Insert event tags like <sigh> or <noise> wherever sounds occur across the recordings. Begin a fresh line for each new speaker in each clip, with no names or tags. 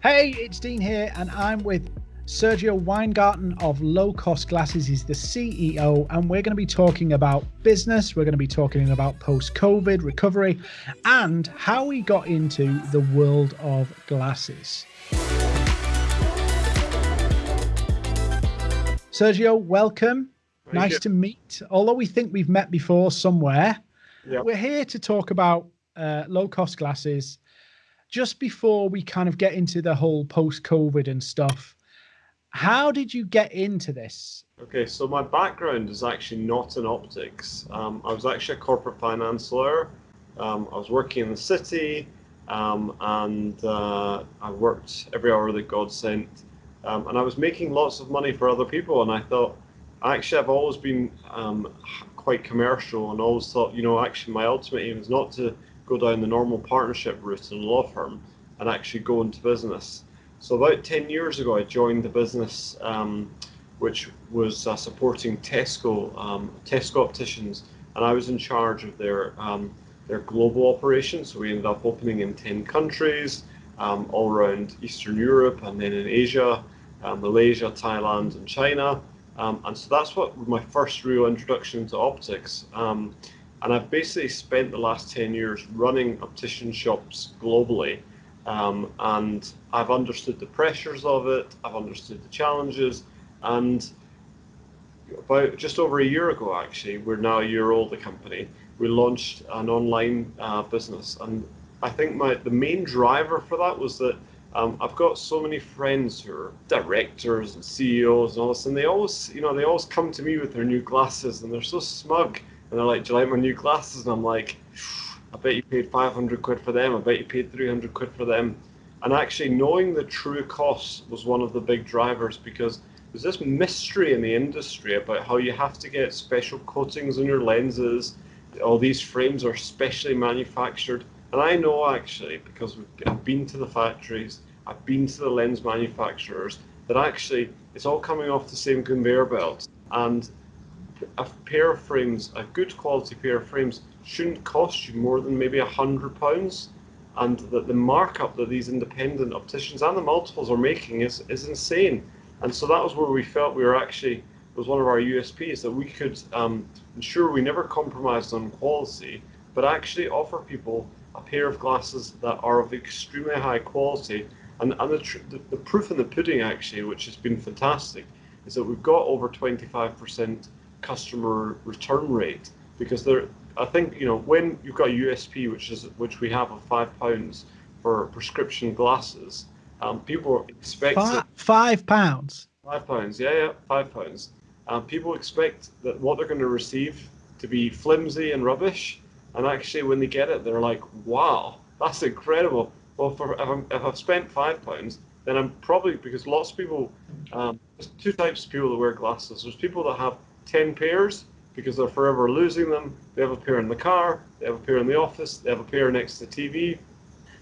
Hey, it's Dean here, and I'm with Sergio Weingarten of Low Cost Glasses. He's the CEO, and we're going to be talking about business. We're going to be talking about post COVID recovery and how we got into the world of glasses. Sergio, welcome. Thank nice you. to meet. Although we think we've met before somewhere, yep. we're here to talk about uh, low cost glasses. Just before we kind of get into the whole post COVID and stuff, how did you get into this?
Okay, so my background is actually not in optics. Um, I was actually a corporate finance lawyer. Um, I was working in the city um, and uh, I worked every hour that God sent. Um, and I was making lots of money for other people. And I thought, actually, I've always been um, quite commercial and always thought, you know, actually, my ultimate aim is not to go down the normal partnership route in a law firm and actually go into business. So about 10 years ago, I joined the business um, which was uh, supporting Tesco, um, Tesco opticians, and I was in charge of their um, their global operations. So we ended up opening in 10 countries, um, all around Eastern Europe, and then in Asia, uh, Malaysia, Thailand, and China. Um, and so that's what my first real introduction to optics. And I've basically spent the last 10 years running optician shops globally. Um, and I've understood the pressures of it, I've understood the challenges, and about just over a year ago, actually, we're now a year old, the company, we launched an online uh, business. And I think my the main driver for that was that um, I've got so many friends who are directors and CEOs and all this, and they always, you know, they always come to me with their new glasses, and they're so smug, and they're like, "Do you like my new glasses?" And I'm like, I bet you paid 500 quid for them. I bet you paid 300 quid for them. And actually, knowing the true cost was one of the big drivers because there's this mystery in the industry about how you have to get special coatings on your lenses. All these frames are specially manufactured. And I know actually, because I've been to the factories, I've been to the lens manufacturers, that actually it's all coming off the same conveyor belt. And a pair of frames, a good quality pair of frames, shouldn't cost you more than maybe a hundred pounds and that the markup that these independent opticians and the multiples are making is, is insane. And so that was where we felt we were actually was one of our USPs that we could um, ensure we never compromised on quality, but actually offer people a pair of glasses that are of extremely high quality. And, and the, the, the proof in the pudding actually, which has been fantastic, is that we've got over 25% customer return rate because they're I think you know when you've got a USP, which is which we have of five pounds for prescription glasses, um, people expect
five, five pounds.
Five pounds, yeah, yeah, five pounds. Um, people expect that what they're going to receive to be flimsy and rubbish, and actually when they get it, they're like, "Wow, that's incredible." Well, for if, i if I've spent five pounds, then I'm probably because lots of people, um, there's two types of people that wear glasses. There's people that have ten pairs because they're forever losing them. They have a pair in the car, they have a pair in the office, they have a pair next to the TV,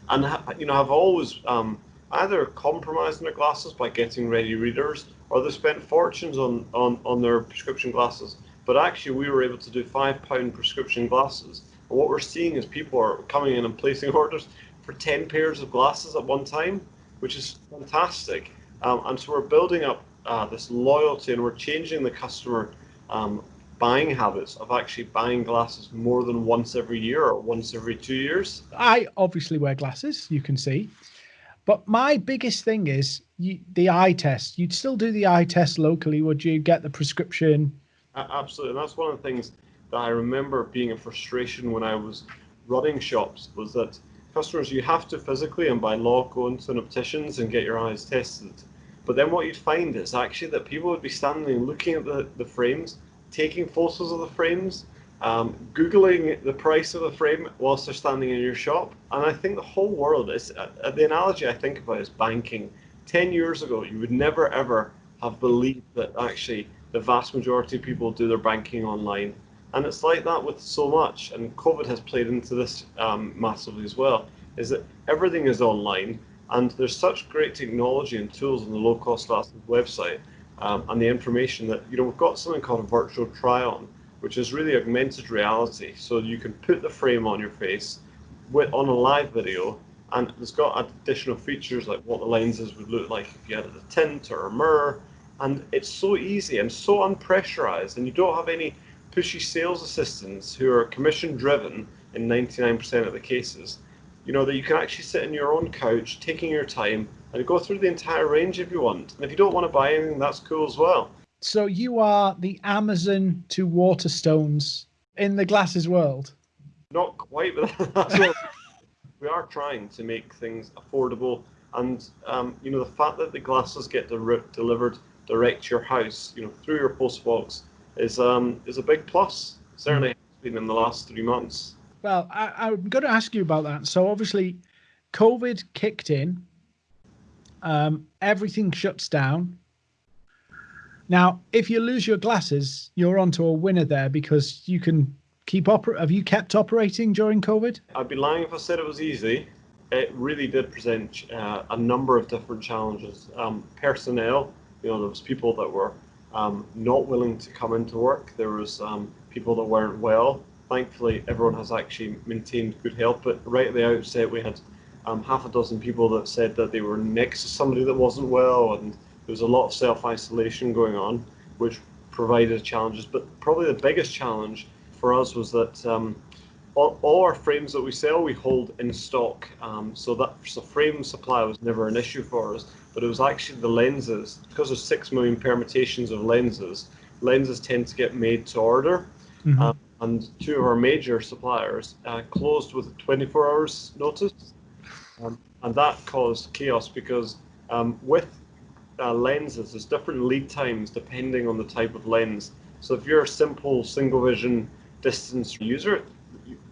and you know I've always um, either compromised their glasses by getting ready readers, or they spent fortunes on, on on their prescription glasses. But actually, we were able to do five pound prescription glasses. And what we're seeing is people are coming in and placing <laughs> orders for ten pairs of glasses at one time, which is fantastic. Um, and so we're building up uh, this loyalty, and we're changing the customer um, buying habits of actually buying glasses more than once every year or once every two years?
I obviously wear glasses, you can see. But my biggest thing is you, the eye test. You'd still do the eye test locally, would you? Get the prescription?
Uh, absolutely. And that's one of the things that I remember being a frustration when I was running shops was that customers, you have to physically and by law go into an optician's and get your eyes tested. But then what you'd find is actually that people would be standing looking at the, the frames taking photos of the frames, um, Googling the price of the frame whilst they're standing in your shop. And I think the whole world is, uh, the analogy I think about is banking. 10 years ago, you would never ever have believed that actually the vast majority of people do their banking online. And it's like that with so much, and COVID has played into this um, massively as well, is that everything is online and there's such great technology and tools on the low cost glasses website um, and the information that, you know, we've got something called a virtual try on, which is really augmented reality. So you can put the frame on your face with, on a live video and it's got additional features like what the lenses would look like if you added a tint or a mirror, and it's so easy and so unpressurized, and you don't have any pushy sales assistants who are commission driven in 99% of the cases. You know that you can actually sit in your own couch, taking your time, and go through the entire range if you want. And if you don't want to buy anything, that's cool as well.
So you are the Amazon to Waterstones in the glasses world.
Not quite, but <laughs> that's what we are trying to make things affordable. And um, you know the fact that the glasses get de- delivered direct to your house, you know, through your post box, is um, is a big plus. Certainly, has been in the last three months.
Well, I, I'm going to ask you about that. So obviously, COVID kicked in. Um, everything shuts down. Now, if you lose your glasses, you're onto a winner there because you can keep oper- Have you kept operating during COVID?
I'd be lying if I said it was easy. It really did present uh, a number of different challenges. Um, personnel, you know, there was people that were um, not willing to come into work. There was um, people that weren't well. Thankfully, everyone has actually maintained good health. But right at the outset, we had um, half a dozen people that said that they were next to somebody that wasn't well, and there was a lot of self isolation going on, which provided challenges. But probably the biggest challenge for us was that um, all, all, our frames that we sell, we hold in stock. Um, so that so frame supply was never an issue for us, but it was actually the lenses. Because of six million permutations of lenses, lenses tend to get made to order. Mm-hmm. Um, and two of our major suppliers uh, closed with 24 hours notice. Um, and that caused chaos because um, with uh, lenses, there's different lead times depending on the type of lens. So if you're a simple single vision distance user,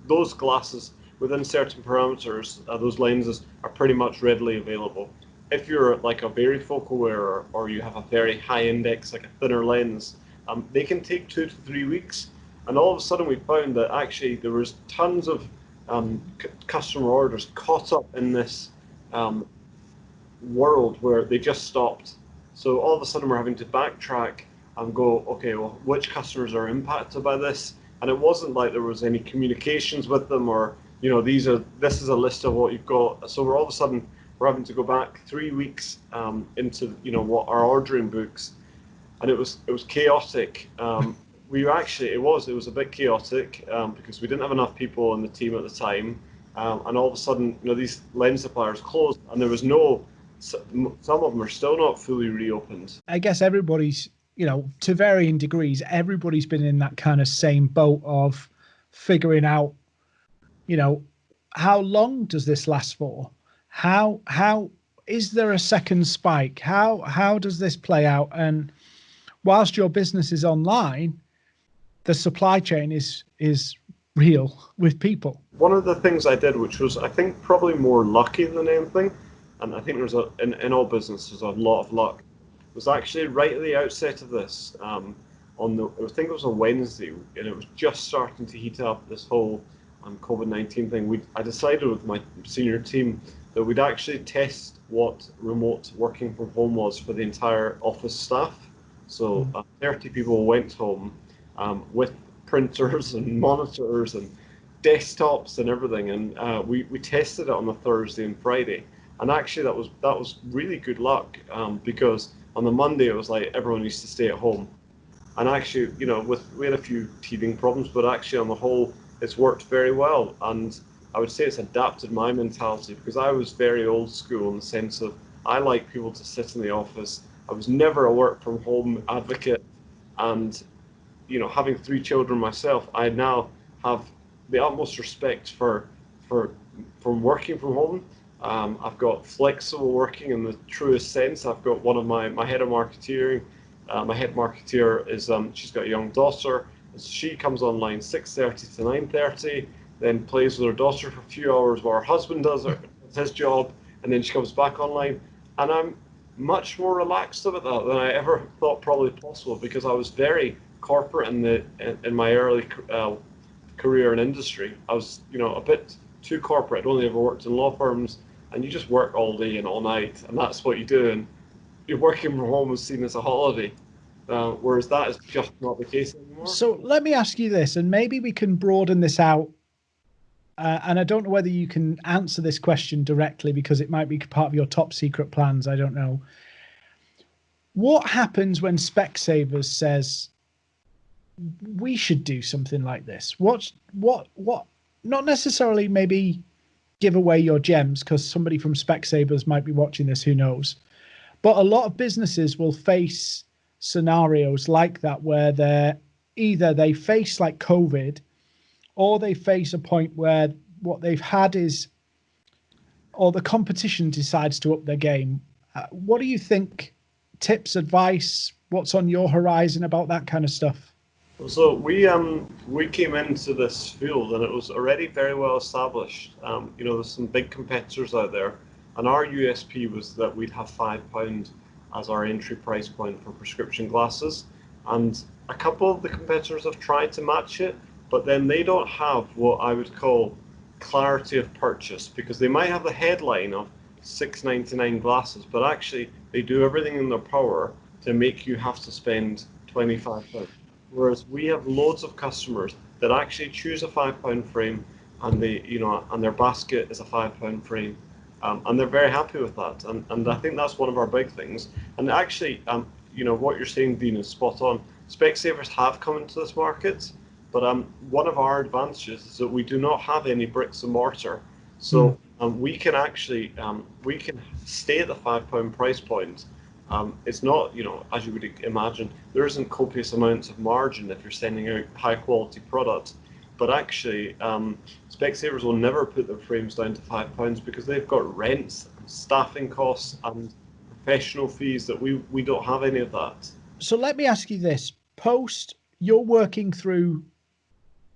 those glasses within certain parameters, uh, those lenses are pretty much readily available. If you're like a varifocal wearer or you have a very high index, like a thinner lens, um, they can take two to three weeks. And all of a sudden, we found that actually there was tons of um, customer orders caught up in this um, world where they just stopped. So all of a sudden, we're having to backtrack and go, okay, well, which customers are impacted by this? and it wasn't like there was any communications with them or you know these are this is a list of what you've got so we're all of a sudden we're having to go back three weeks um, into you know what our ordering books and it was it was chaotic um, we actually it was it was a bit chaotic um, because we didn't have enough people on the team at the time um, and all of a sudden you know these lens suppliers closed and there was no some of them are still not fully reopened
i guess everybody's you know, to varying degrees, everybody's been in that kind of same boat of figuring out, you know, how long does this last for? How how is there a second spike? How how does this play out? And whilst your business is online, the supply chain is is real with people.
One of the things I did, which was I think probably more lucky than anything, and I think there's a in, in all businesses a lot of luck was actually right at the outset of this. Um, on the, I think it was a Wednesday, and it was just starting to heat up this whole um, COVID nineteen thing. We I decided with my senior team that we'd actually test what remote working from home was for the entire office staff. So hmm. uh, 30 people went home um, with printers and <laughs> monitors and desktops and everything, and uh, we we tested it on the Thursday and Friday. And actually, that was that was really good luck um, because on the Monday it was like everyone used to stay at home, and actually, you know, with we had a few teething problems, but actually on the whole, it's worked very well. And I would say it's adapted my mentality because I was very old school in the sense of I like people to sit in the office. I was never a work from home advocate, and you know, having three children myself, I now have the utmost respect for for from working from home um, I've got flexible working in the truest sense. I've got one of my, my head of marketeering. Uh, my head marketeer is um, she's got a young daughter. She comes online 6:30 to 9:30, then plays with her daughter for a few hours while her husband does her, his job, and then she comes back online. And I'm much more relaxed about that than I ever thought probably possible because I was very corporate in the in, my early uh, career in industry. I was you know a bit too corporate. I'd only ever worked in law firms and you just work all day and all night, and that's what you do. And you're working from home is seen as a holiday, uh, whereas that is just not the case anymore.
So let me ask you this, and maybe we can broaden this out uh, and I don't know whether you can answer this question directly because it might be part of your top secret plans. I don't know. What happens when Specsavers says we should do something like this? What what what? Not necessarily maybe give away your gems because somebody from Specsavers might be watching this. Who knows? But a lot of businesses will face scenarios like that where they're either they face like COVID or they face a point where what they've had is, or the competition decides to up their game. Uh, what do you think? Tips, advice, what's on your horizon about that kind of stuff?
So we um we came into this field and it was already very well established. Um, you know, there's some big competitors out there, and our USP was that we'd have five pound as our entry price point for prescription glasses, and a couple of the competitors have tried to match it, but then they don't have what I would call clarity of purchase because they might have the headline of 6.99 glasses, but actually they do everything in their power to make you have to spend 25 pounds. Whereas we have loads of customers that actually choose a five pound frame and they, you know, and their basket is a five pound frame. Um, and they're very happy with that. And, and I think that's one of our big things. And actually, um, you know, what you're saying, Dean, is spot on. Specsavers have come into this market, but um, one of our advantages is that we do not have any bricks and mortar. So mm. um, we can actually um, we can stay at the five pound price point. Um, it's not, you know, as you would imagine, there isn't copious amounts of margin if you're sending out high quality product. But actually, um, Specsavers will never put their frames down to five pounds because they've got rents, staffing costs, and professional fees that we we don't have any of that.
So let me ask you this. Post you're working through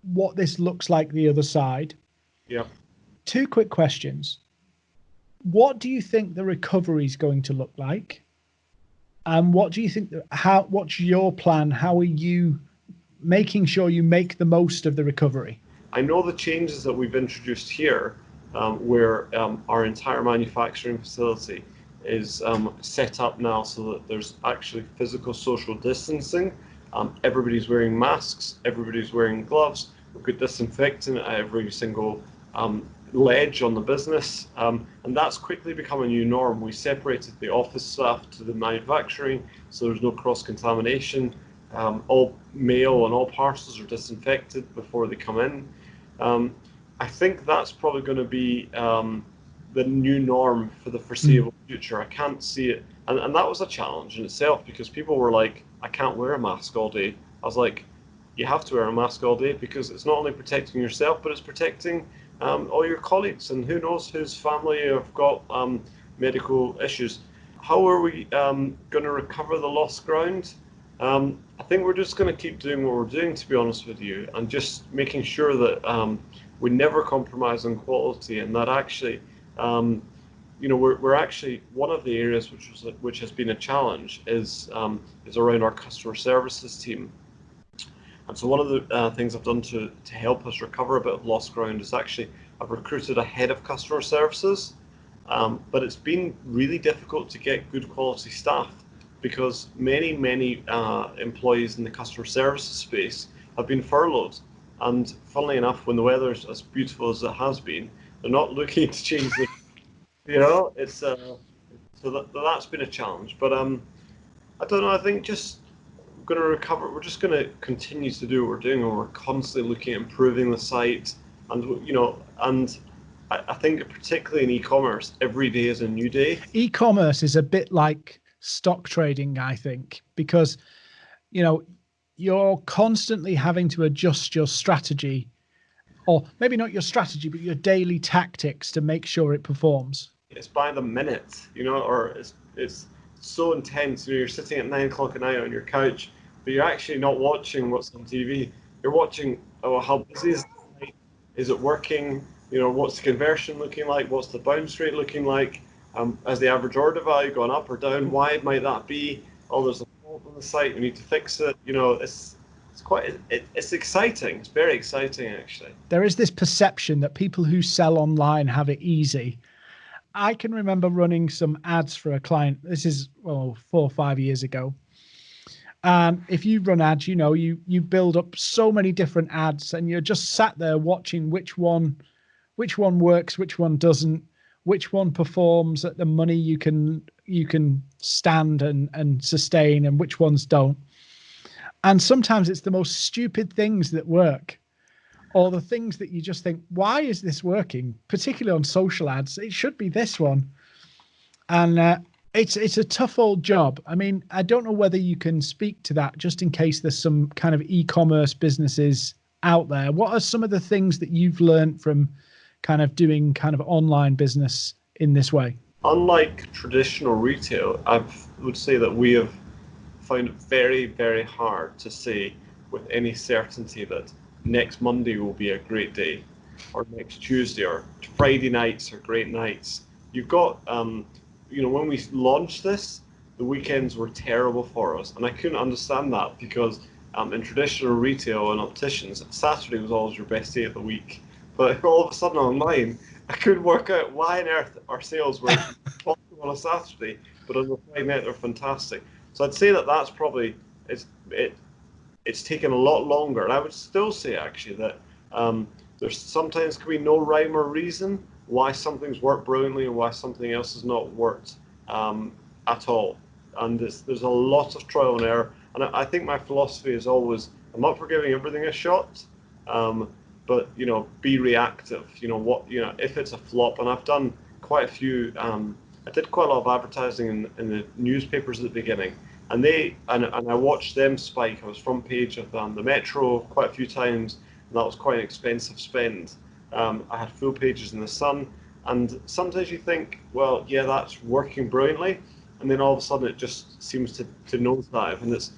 what this looks like the other side.
Yeah.
Two quick questions. What do you think the recovery is going to look like and what do you think how what's your plan how are you making sure you make the most of the recovery
i know the changes that we've introduced here um, where um, our entire manufacturing facility is um, set up now so that there's actually physical social distancing. Um, everybody's wearing masks, everybody's wearing gloves. We've got disinfectant at every single um, ledge on the business, um, and that's quickly become a new norm. We separated the office staff to the manufacturing, so there's no cross contamination. Um, all mail and all parcels are disinfected before they come in. Um, I think that's probably going to be the new norm for the foreseeable mm. future. I can't see it, and and that was a challenge in itself because people were like, I can't wear a mask all day. I was like, you have to wear a mask all day because it's not only protecting yourself, but it's protecting um, all your colleagues and who knows whose family have got um, medical issues. How are we um, going to recover the lost ground? Um, I think we're just going to keep doing what we're doing, to be honest with you, and just making sure that um, we never compromise on quality and that actually you know, we're, we're actually one of the areas which was which has been a challenge is um, is around our customer services team. And so one of the uh, things I've done to to help us recover a bit of lost ground is actually I've recruited a head of customer services, um, but it's been really difficult to get good quality staff because many many uh, employees in the customer services space have been furloughed. And funnily enough, when the weather's as beautiful as it has been, they're not <laughs> looking to change the, you know, it's uh, so that that's been a challenge. But um, I don't know. I think just going to recover. We're just going to continue to do what we're doing, and we're constantly looking at improving the site, and you know, and I, I think particularly in e-commerce, every day is a new day.
E-commerce is a bit like stock trading, I think, because you know you're constantly having to adjust your strategy or maybe not your strategy, but your daily tactics to make sure it performs?
It's by the minute, you know, or it's it's so intense. You know, you're sitting at nine o'clock at night on your couch, but you're actually not watching what's on TV. You're watching, oh, how busy is it? Is it working? You know, what's the conversion looking like? What's the bounce rate looking like? Um, has the average order value gone up or down? Why might that be? Oh, there's a fault on the site. We need to fix it. You know, it's it's quite it, it's exciting it's very exciting actually
there is this perception that people who sell online have it easy i can remember running some ads for a client this is well four or five years ago and if you run ads you know you you build up so many different ads and you're just sat there watching which one which one works, which one doesn't, which one performs at the money you can you can stand and and sustain, and which ones don't. And sometimes it's the most stupid things that work, or the things that you just think, why is this working? Particularly on social ads, it should be this one. And uh, it's it's a tough old job. I mean, I don't know whether you can speak to that, just in case there's some kind of e-commerce businesses out there. What are some of the things that you've learned from kind of doing kind of online business in this way?
Unlike traditional retail, I would say that we have found it very, very hard to say with any certainty that next Monday will be a great day, or next Tuesday, or Friday nights are great nights. You've got um, you know, when we launched this, the weekends were terrible for us, and I couldn't understand that because um, in traditional retail and opticians, Saturday was always your best day of the week. But <laughs> all of a sudden online, I couldn't work out why on earth our sales were <laughs> on a Saturday, but on the Friday night they're fantastic. So I'd say that that's probably it's it it's taken a lot longer, and I would still say actually that um, there's sometimes can be no rhyme or reason why something's worked brilliantly and why something else has not worked um, at all. And there's, there's a lot of trial and error. And I, I, think my philosophy is always, I'm not for giving everything a shot, um, but you know, be reactive. You know what, you know, if it's a flop, and I've done quite a few. Um, I did quite a lot of advertising in, in the newspapers at the beginning, and they and, and I watched them spike. I was front page of um, the Metro quite a few times, and that was quite an expensive spend. Um, I had full pages in the Sun, and sometimes you think, well, yeah, that's working brilliantly, and then all of a sudden it just seems to, to nosedive, and it's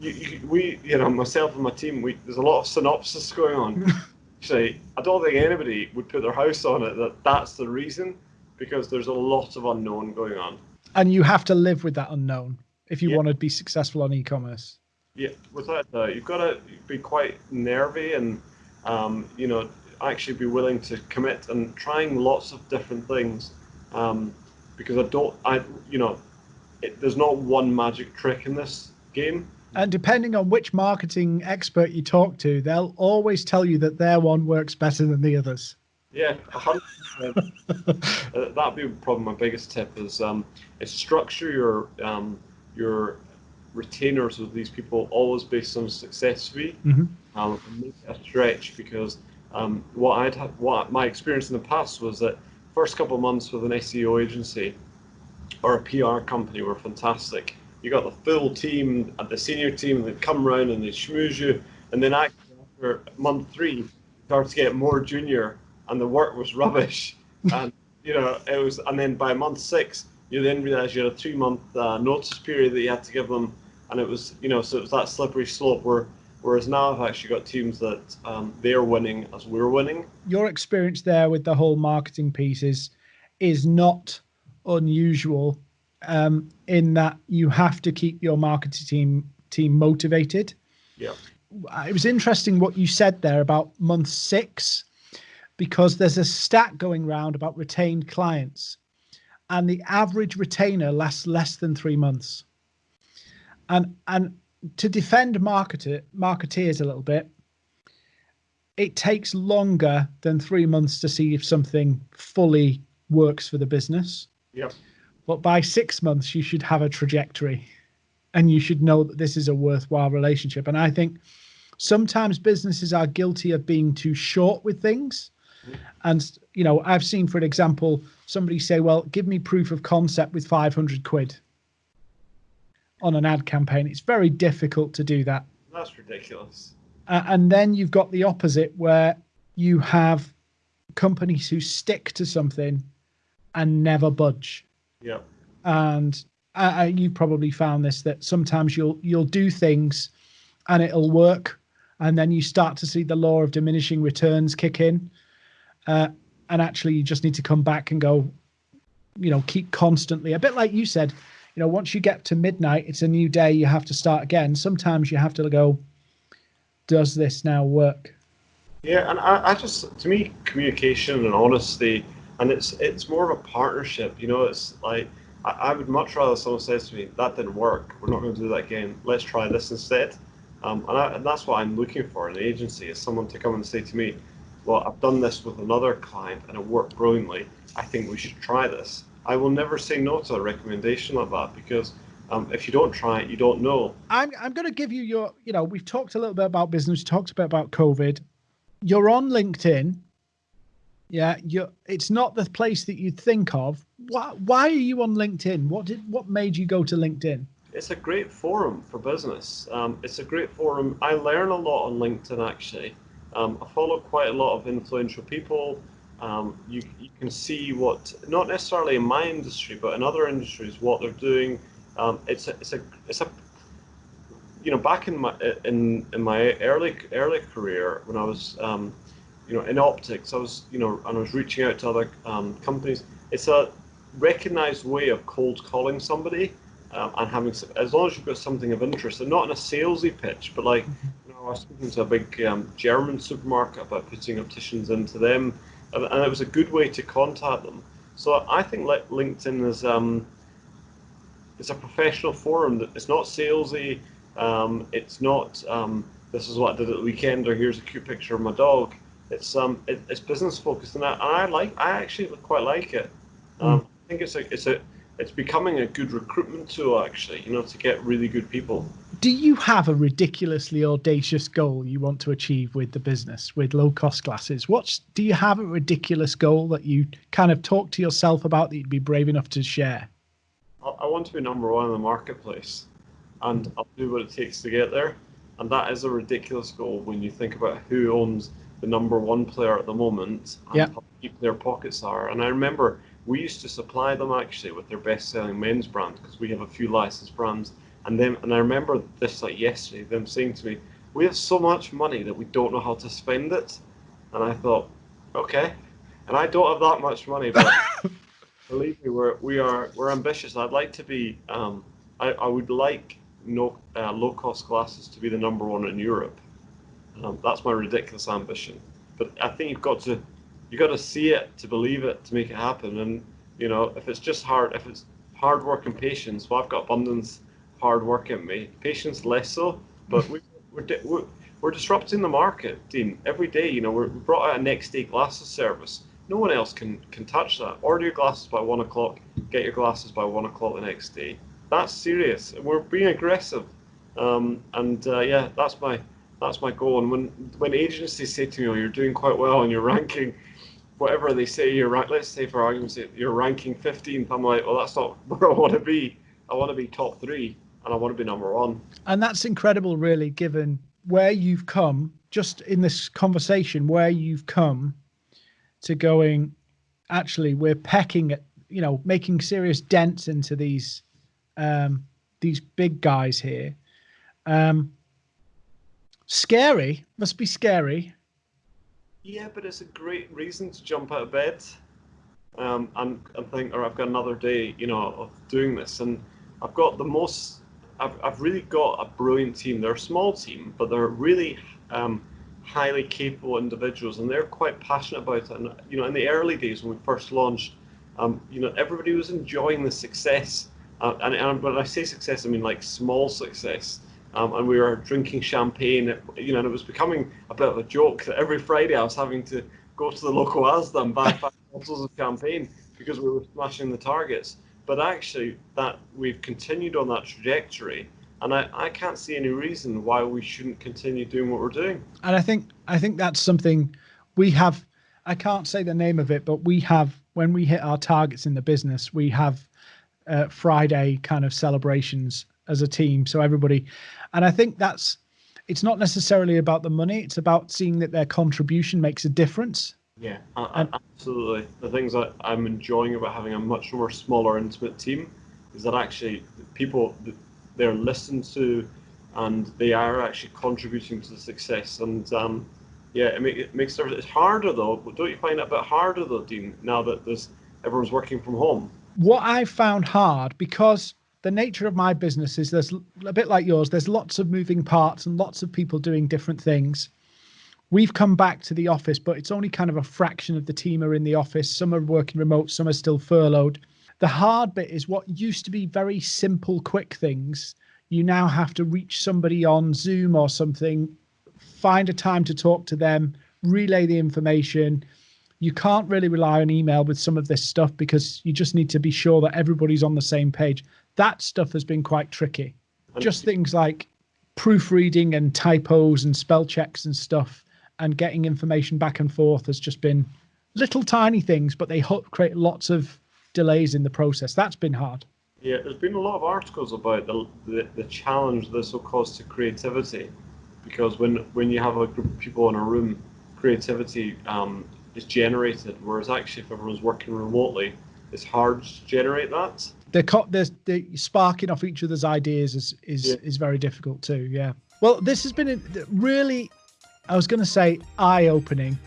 you, you, we, you know, myself and my team, we there's a lot of synopsis going on. <laughs> Actually, I don't think anybody would put their house on it that that's the reason, because there's a lot of unknown going on.
And you have to live with that unknown if you yeah. want to be successful on e-commerce.
Yeah, without that, you've got to be quite nervy and um, you know actually be willing to commit and trying lots of different things um, because I don't, I you know, it, there's not one magic trick in this game.
And depending on which marketing expert you talk to, they'll always tell you that their one works better than the others.
Yeah, hundred percent. <laughs> Uh, that'd be probably my biggest tip is um, is structure your um, your retainers with these people always based on success fee. Mm-hmm. Um, make it a stretch because um, what I'd ha- what my experience in the past was that first couple of months with an SEO agency or a PR company were fantastic. You got the full team, and the senior team, they'd come around and they'd schmooze you, and then after month three, you started to get more junior, and the work was rubbish, <laughs> and you know it was, and then by month six, you then realize you had a three month uh, notice period that you had to give them, and it was you know so it was that slippery slope where Whereas now I've actually got teams that um, they're winning as we're winning.
Your experience there with the whole marketing pieces is not unusual um, in that you have to keep your marketing team team motivated.
Yeah.
It was interesting what you said there about month six, because there's a stat going around about retained clients, and the average retainer lasts less than three months. And and to defend marketer, marketeers a little bit, it takes longer than three months to see if something fully works for the business.
Yep.
But by six months, you should have a trajectory and you should know that this is a worthwhile relationship. And I think sometimes businesses are guilty of being too short with things. Mm-hmm. And, you know, I've seen, for example, somebody say, well, give me proof of concept with 500 quid on an ad campaign. It's very difficult to do that.
That's ridiculous.
Uh, and then you've got the opposite where you have companies who stick to something and never budge.
Yeah.
And uh, you probably found this that sometimes you'll you'll do things and it'll work and then you start to see the law of diminishing returns kick in uh, and actually you just need to come back and go you know keep constantly a bit like you said you know, once you get to midnight, it's a new day. You have to start again. Sometimes you have to go, does this now work?
Yeah, and I, I just, to me, communication and honesty, and it's it's more of a partnership. You know, it's like I, I would much rather someone says to me, "That didn't work. We're not going to do that again. Let's try this instead." Um, and, I, and that's what I'm looking for in an agency is someone to come and say to me, well, I've done this with another client and it worked brilliantly. I think we should try this. I will never say no to a recommendation like that because um, if you don't try it, you don't know.
I'm, I'm going to give you your, you know, we've talked a little bit about business, talked a bit about COVID. You're on LinkedIn. Yeah, you it's not the place that you'd think of. Why, why are you on LinkedIn? What did what made you go to LinkedIn?
It's a great forum for business. Um, it's a great forum. I learn a lot on LinkedIn actually. Um, I follow quite a lot of influential people. Um, you, you can see what, not necessarily in my industry, but in other industries, what they're doing. Um, it's a, it's a, it's a, you know, back in my in in my early early career when I was, um, you know, in optics, I was, you know, and I was reaching out to other um, companies. It's a recognized way of cold calling somebody um, and having, as long as you've got something of interest, and not in a salesy pitch, but like you know, I was speaking to a big um, German supermarket about putting opticians into them, and, and, it was a good way to contact them. So I think like LinkedIn is um, it's a professional forum. That it's not salesy. Um, it's not um, this is what I did at the weekend, or here's a cute picture of my dog. It's um, it, it's business focused, and I, and I like I actually quite like it. Mm. I think it's a it's a it's becoming a good recruitment tool actually. You know, to get really good people
do you have a ridiculously audacious goal you want to achieve with the business with low cost glasses? What's do you have a ridiculous goal that you kind of talk to yourself about that you'd be brave enough to share?
I want to be number one in the marketplace and i'll do what it takes to get there. And that is a ridiculous goal when you think about who owns the number one player at the moment and
yep.
how deep their pockets are. And i remember we used to supply them actually with their best selling men's brand because we have a few licensed brands and then, and I remember this like yesterday, them saying to me, "We have so much money that we don't know how to spend it." And I thought, okay, and I don't have that much money, but <laughs> believe me, we're we are we're ambitious. I'd like to be. Um, I I would like no uh, low cost glasses to be the number one in Europe. Um, that's my ridiculous ambition. But I think you've got to you got to see it to believe it to make it happen. And you know, if it's just hard, if it's hard work and patience, well, I've got abundance hard work in me. Patience less so, but we, <laughs> we're, we're, we're disrupting the market, Dean. Every day, you know, we brought out a next day glasses service. No one else can can touch that. Order your glasses by one o'clock, get your glasses by one o'clock the next day. That's serious. And we're being aggressive, um, and uh, yeah, that's my that's my goal. And when when agencies say to me, "Oh, you're doing quite well and you're ranking," whatever they say, you're rank. Let's say for argument's sake, you're ranking 15th. I'm like, well, that's not <laughs> where I want to be. I want to be top three and I want to be number one.
And that's incredible, really, given where you've come, just in this conversation, where you've come to going, actually, we're pecking at, you know, making serious dents into these, um, these big guys here. Um, scary, must be scary.
Yeah, but it's a great reason to jump out of bed um, and, and think, or I've got another day, you know, of doing this. And I've got the most I've, I've really got a brilliant team. They're a small team, but they're really um, highly capable individuals, and they're quite passionate about it. And you know, in the early days when we first launched, um, you know, everybody was enjoying the success. Uh, and, and when I say success, I mean like small success. Um, and we were drinking champagne, you know, and it was becoming a bit of a joke that every Friday I was having to go to the local Asda and buy <laughs> five bottles of champagne because we were smashing the targets but actually that we've continued on that trajectory and I, I can't see any reason why we shouldn't continue doing what we're doing.
And i think i think that's something we have i can't say the name of it but we have when we hit our targets in the business we have uh, friday kind of celebrations as a team so everybody and i think that's it's not necessarily about the money it's about seeing that their contribution makes a difference
yeah, absolutely. The things that I'm enjoying about having a much more smaller, intimate team is that actually people they're listened to, and they are actually contributing to the success. And um, yeah, it, make, it makes it harder though. But don't you find it a bit harder though, Dean? Now that there's everyone's working from home.
What I found hard because the nature of my business is there's a bit like yours. There's lots of moving parts and lots of people doing different things we've come back to the office, but it's only kind of a fraction of the team are in the office. Some are working remote, some are still furloughed. The hard bit is what used to be very simple, quick things. You now have to reach somebody on Zoom or something, find a time to talk to them, relay the information. You can't really rely on email with some of this stuff because you just need to be sure that everybody's on the same page. That stuff has been quite tricky. Just things like proofreading and typos and spell checks and stuff and getting information back and forth has just been little tiny things, but they create lots of delays in the process. That's been hard.
Yeah, there's been a lot of articles about the, the, the challenge this will cause to creativity, because when when you have a group of people in a room, creativity um, is generated, whereas actually if everyone's working remotely, it's hard to generate that.
The the, the sparking off each other's ideas is is yeah. is very difficult too. Yeah. Well, this has been a really, I was going to say eye opening,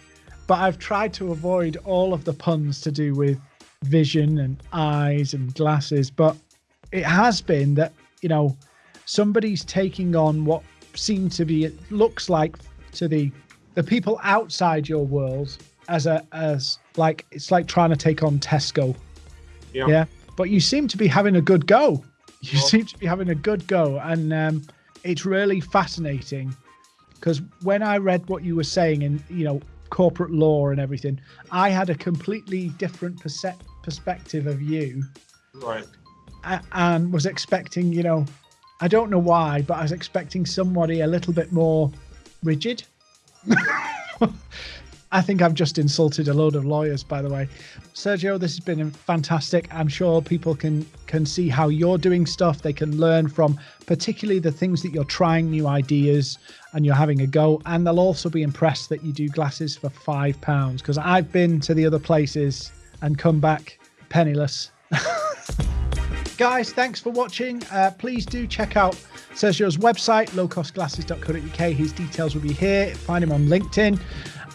but I've tried to avoid all of the puns to do with vision and eyes and glasses, but it has been that you know somebody's taking on what seems to be it looks like to the the people outside your world as a as like it's like trying to take on Tesco. Yeah. Yeah. But you seem to be having a good go. You well, seem to be having a good go, and um, it's really fascinating because when I read what you were saying in you know corporate law and everything, I had a completely different perspective of you.
Right.
And was expecting, you know, I don't know why, but I was expecting somebody a little bit more rigid. <laughs> I think I've just insulted a load of lawyers, by the way. Sergio, this has been fantastic. I'm sure people can can see how you're doing stuff. They can learn from particularly the things that you're trying new ideas and you're having a go. And they'll also be impressed that you do glasses for five pounds because I've been to the other places and come back penniless. <laughs> Guys, thanks for watching. Uh, please do check out Sergio's website, lowcostglasses.co.uk. His details will be here. Find him on LinkedIn.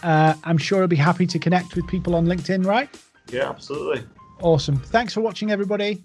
Uh, I'm sure he'll be happy to connect with people on LinkedIn, right?
Yeah, absolutely.
Awesome. Thanks for watching, everybody.